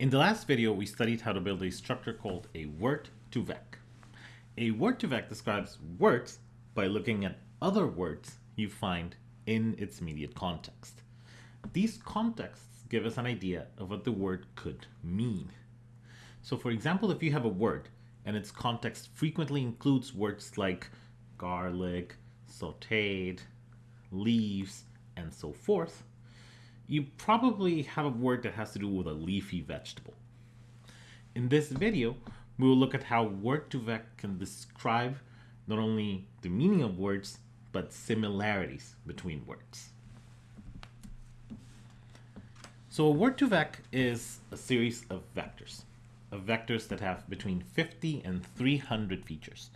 In the last video, we studied how to build a structure called a word2vec. A word2vec describes words by looking at other words you find in its immediate context. These contexts give us an idea of what the word could mean. So for example, if you have a word and its context frequently includes words like garlic, sauteed, leaves, and so forth, you probably have a word that has to do with a leafy vegetable. In this video, we will look at how word2vec can describe not only the meaning of words, but similarities between words. So a word2vec is a series of vectors, of vectors that have between 50 and 300 features.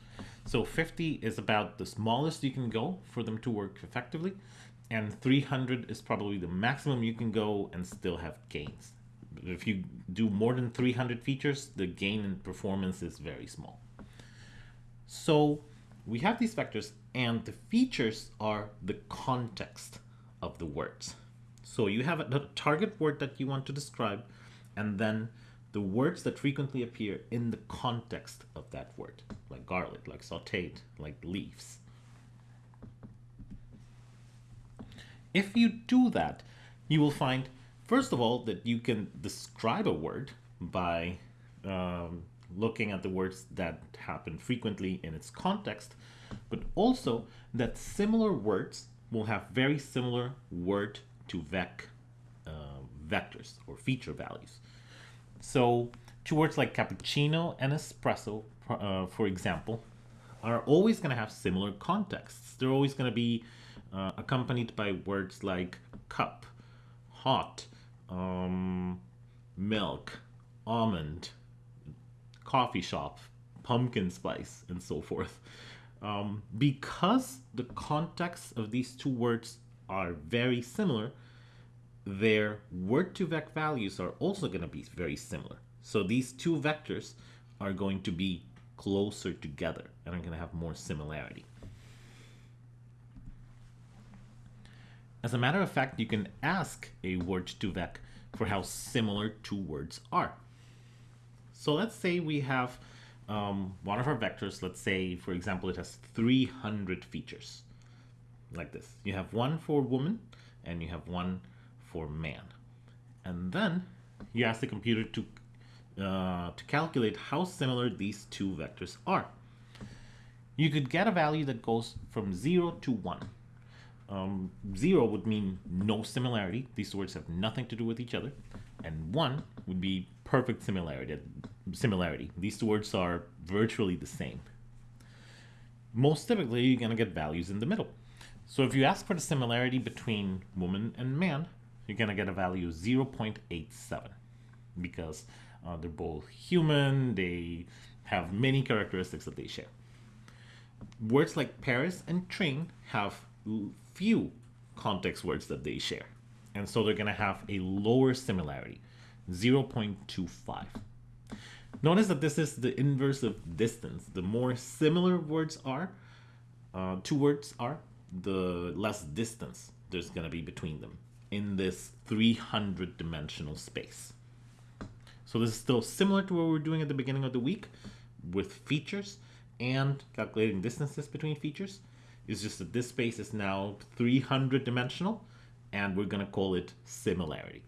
So 50 is about the smallest you can go for them to work effectively, and 300 is probably the maximum you can go and still have gains. If you do more than 300 features, the gain in performance is very small. So we have these vectors and the features are the context of the words. So you have a target word that you want to describe and then the words that frequently appear in the context of that word, like garlic, like sauteed, like leaves. If you do that, you will find, first of all, that you can describe a word by um, looking at the words that happen frequently in its context, but also that similar words will have very similar word to vec uh, vectors or feature values. So two words like cappuccino and espresso, uh, for example, are always going to have similar contexts. They're always going to be uh, accompanied by words like cup, hot, um, milk, almond, coffee shop, pumpkin spice, and so forth. Um, because the context of these two words are very similar, their word2vec values are also going to be very similar. So these two vectors are going to be closer together and are going to have more similarity. As a matter of fact, you can ask a word2vec for how similar two words are. So let's say we have um, one of our vectors, let's say, for example, it has 300 features, like this. You have one for woman, and you have one for man. And then you ask the computer to, uh, to calculate how similar these two vectors are. You could get a value that goes from 0 to 1. Um, 0 would mean no similarity. These words have nothing to do with each other. And 1 would be perfect similarity. similarity. These words are virtually the same. Most typically, you're going to get values in the middle. So if you ask for the similarity between woman and man, you're going to get a value of 0.87 because uh, they're both human, they have many characteristics that they share. Words like Paris and train have few context words that they share. And so they're going to have a lower similarity, 0.25. Notice that this is the inverse of distance. The more similar words are, uh, two words are, the less distance there's going to be between them in this 300 dimensional space. So this is still similar to what we were doing at the beginning of the week with features and calculating distances between features. It's just that this space is now 300 dimensional and we're going to call it similarity.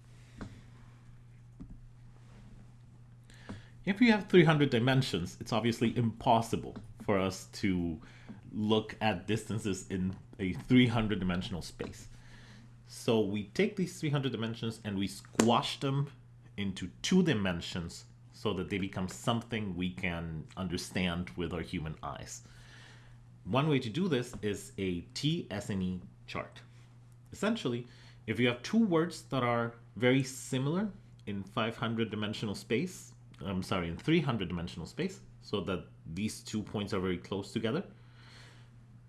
If we have 300 dimensions, it's obviously impossible for us to look at distances in a 300 dimensional space. So we take these 300 dimensions and we squash them into two dimensions so that they become something we can understand with our human eyes. One way to do this is a TSNE chart. Essentially, if you have two words that are very similar in 500 dimensional space, I'm sorry, in 300 dimensional space, so that these two points are very close together,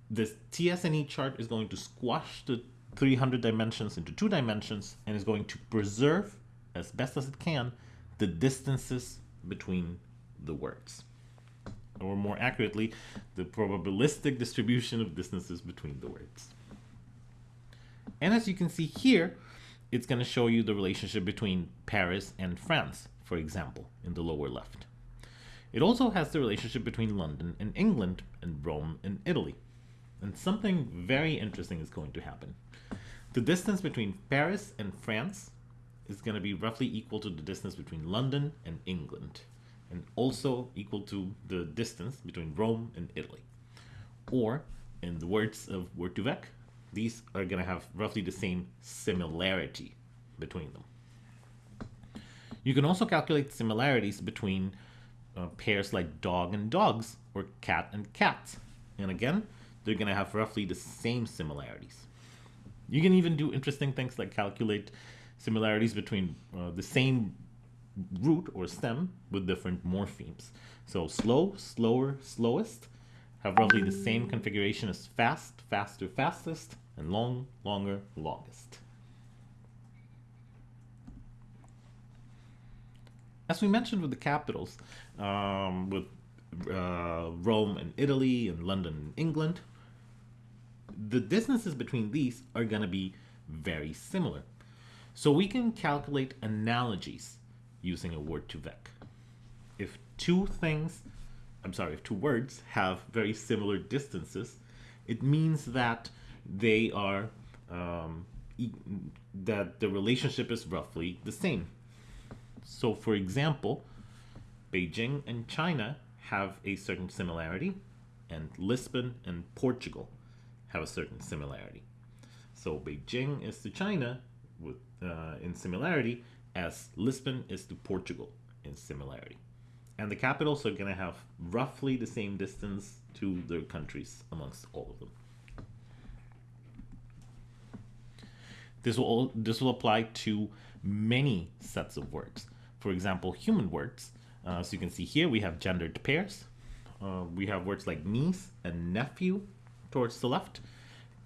this TSNE chart is going to squash the 300 dimensions into two dimensions and is going to preserve as best as it can the distances between the words or more accurately the probabilistic distribution of distances between the words and as you can see here it's going to show you the relationship between Paris and France for example, in the lower left. It also has the relationship between London and England and Rome and Italy. And something very interesting is going to happen. The distance between Paris and France is going to be roughly equal to the distance between London and England, and also equal to the distance between Rome and Italy. Or, in the words of Word2Vec, these are going to have roughly the same similarity between them. You can also calculate similarities between uh, pairs like dog and dogs or cat and cats. And again, they're going to have roughly the same similarities. You can even do interesting things like calculate similarities between uh, the same root or stem with different morphemes. So slow, slower, slowest have roughly the same configuration as fast, faster, fastest, and long, longer, longest. As we mentioned with the capitals, um, with uh, Rome and Italy and London and England, the distances between these are going to be very similar. So we can calculate analogies using a word2vec. If two things, I'm sorry, if two words have very similar distances, it means that they are, um, that the relationship is roughly the same. So for example, Beijing and China have a certain similarity, and Lisbon and Portugal have a certain similarity. So Beijing is to China with, uh, in similarity as Lisbon is to Portugal in similarity. And the capitals are going to have roughly the same distance to their countries amongst all of them. This will, all, this will apply to many sets of words. For example, human words. Uh, so you can see here we have gendered pairs. Uh, we have words like niece and nephew towards the left.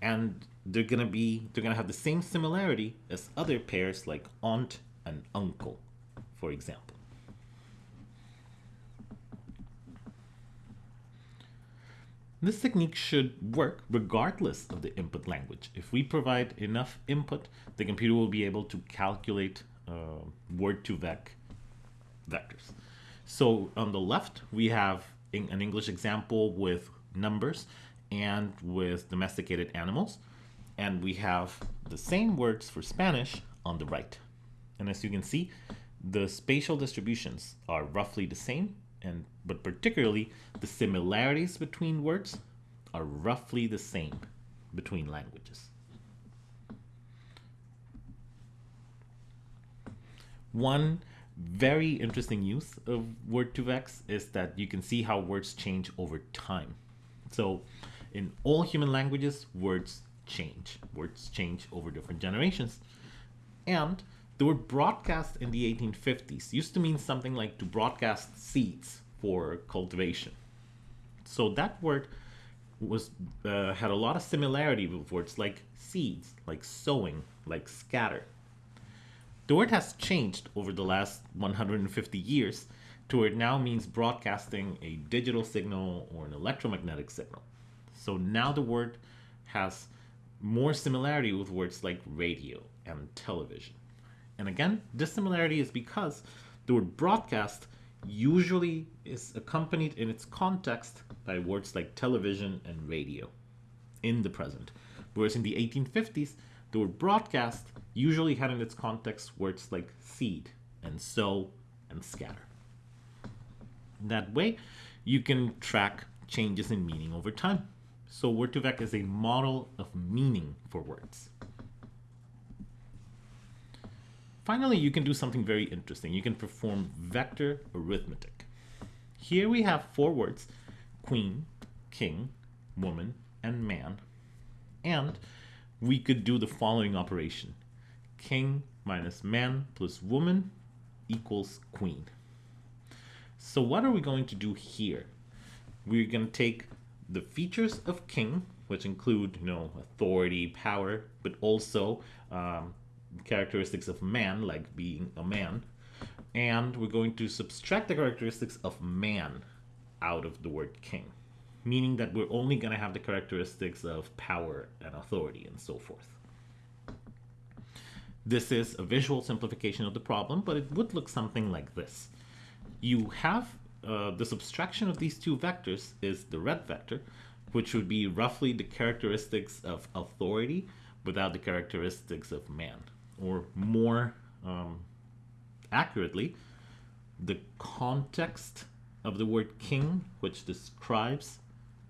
And they're gonna be they're gonna have the same similarity as other pairs like aunt and uncle, for example. This technique should work regardless of the input language. If we provide enough input, the computer will be able to calculate uh, word2vec vectors. So on the left, we have an English example with numbers and with domesticated animals. And we have the same words for Spanish on the right. And as you can see, the spatial distributions are roughly the same, and but particularly the similarities between words are roughly the same between languages. One very interesting use of Word2Vecs is that you can see how words change over time. So in all human languages, words change. Words change over different generations. And the word broadcast in the 1850s used to mean something like to broadcast seeds for cultivation. So that word was uh, had a lot of similarity with words like seeds, like sowing, like scatter. The word has changed over the last 150 years to where it now means broadcasting a digital signal or an electromagnetic signal. So now the word has more similarity with words like radio and television. And again, this similarity is because the word broadcast usually is accompanied in its context by words like television and radio in the present. Whereas in the 1850s, the word broadcast usually had in its context words like seed and sow and scatter. That way, you can track changes in meaning over time. So Word2Vec is a model of meaning for words. Finally, you can do something very interesting. You can perform vector arithmetic. Here we have four words, queen, king, woman, and man. And we could do the following operation. King minus man plus woman equals queen. So what are we going to do here? We're going to take the features of king, which include, you know, authority, power, but also um, characteristics of man, like being a man. And we're going to subtract the characteristics of man out of the word king, meaning that we're only going to have the characteristics of power and authority and so forth. This is a visual simplification of the problem, but it would look something like this. You have uh, the subtraction of these two vectors is the red vector, which would be roughly the characteristics of authority without the characteristics of man. Or more um, accurately, the context of the word king, which describes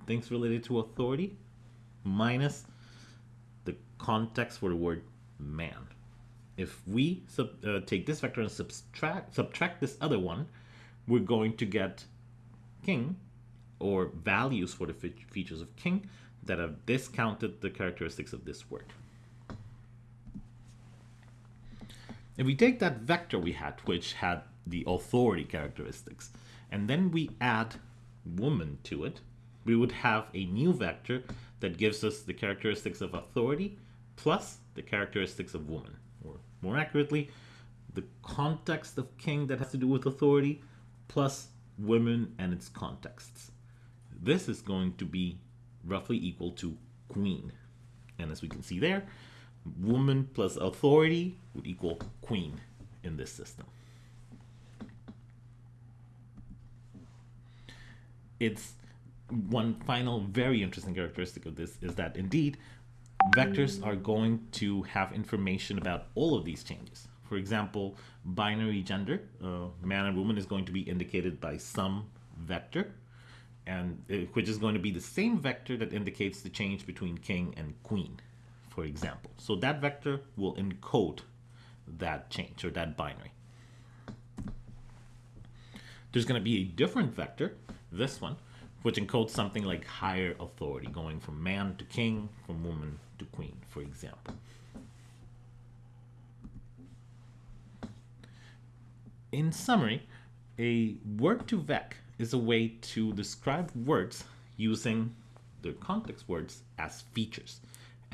things related to authority, minus the context for the word man. If we sub, uh, take this vector and subtract, subtract this other one, we're going to get king or values for the features of king that have discounted the characteristics of this word. If we take that vector we had, which had the authority characteristics, and then we add woman to it, we would have a new vector that gives us the characteristics of authority plus the characteristics of woman, or more accurately, the context of king that has to do with authority plus women and its contexts. This is going to be roughly equal to queen. And as we can see there, woman plus authority would equal queen in this system. It's one final very interesting characteristic of this is that indeed vectors are going to have information about all of these changes. For example, binary gender, uh, man and woman is going to be indicated by some vector, and uh, which is going to be the same vector that indicates the change between king and queen, for example. So that vector will encode that change or that binary. There's going to be a different vector, this one, which encodes something like higher authority, going from man to king, from woman to queen, for example. In summary, a word2vec is a way to describe words using the context words as features.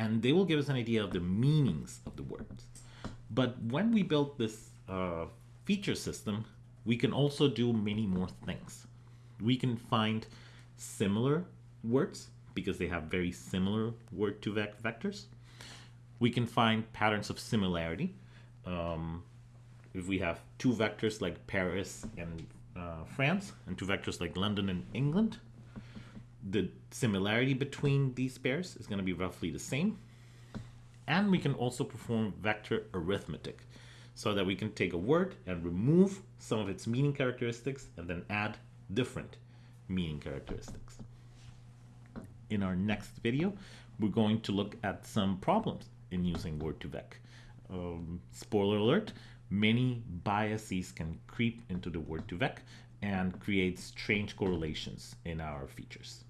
And they will give us an idea of the meanings of the words. But when we build this uh, feature system, we can also do many more things. We can find similar words because they have very similar word2vec vectors. We can find patterns of similarity. Um, if we have two vectors like Paris and uh, France and two vectors like London and England, the similarity between these pairs is going to be roughly the same. And we can also perform vector arithmetic so that we can take a word and remove some of its meaning characteristics and then add different meaning characteristics. In our next video, we're going to look at some problems in using Word2Vec. Um, spoiler alert, many biases can creep into the Word2Vec and create strange correlations in our features.